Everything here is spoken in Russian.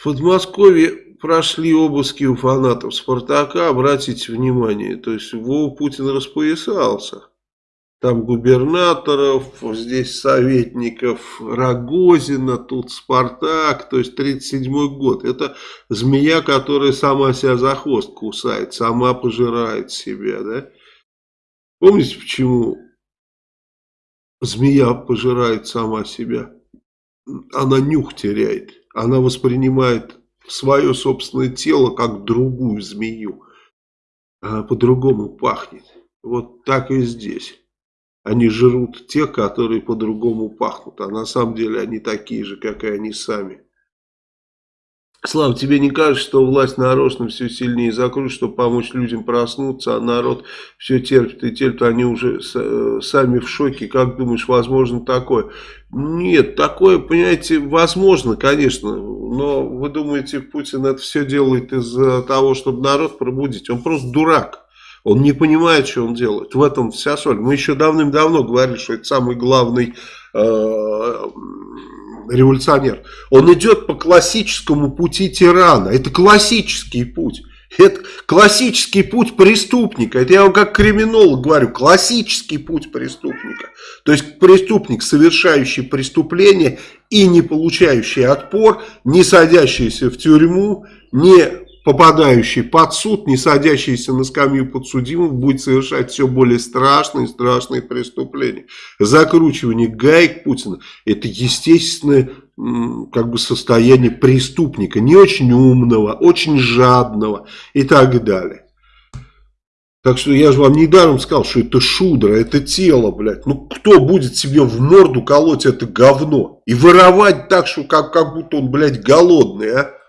В Подмосковье прошли обыски у фанатов Спартака, обратите внимание, то есть Вова Путин распоясался. Там губернаторов, здесь советников Рогозина, тут Спартак, то есть 37-й год. Это змея, которая сама себя за хвост кусает, сама пожирает себя, да? Помните, почему змея пожирает сама себя? Она нюх теряет, она воспринимает свое собственное тело как другую змею. По-другому пахнет. Вот так и здесь. Они жрут тех, которые по-другому пахнут. А на самом деле они такие же, как и они сами. Слава, тебе не кажется, что власть нарочно все сильнее закрутит, чтобы помочь людям проснуться, а народ все терпит и терпит, они уже э, сами в шоке. Как думаешь, возможно такое? Нет, такое, понимаете, возможно, конечно, но вы думаете, Путин это все делает из-за того, чтобы народ пробудить? Он просто дурак. Он не понимает, что он делает. В этом вся соль. Мы еще давным-давно говорили, что это самый главный э, революционер. Он идет по классическому пути тирана. Это классический путь. Это классический путь преступника. Это я вам как криминолог говорю. Классический путь преступника. То есть преступник, совершающий преступление и не получающий отпор, не садящийся в тюрьму, не попадающий под суд, не садящийся на скамью подсудимых, будет совершать все более страшные и страшные преступления. Закручивание гаек Путина – это естественное как бы состояние преступника, не очень умного, очень жадного и так далее. Так что я же вам недаром сказал, что это шудра, это тело, блядь. Ну кто будет себе в морду колоть это говно и воровать так, что как, как будто он, блядь, голодный, а?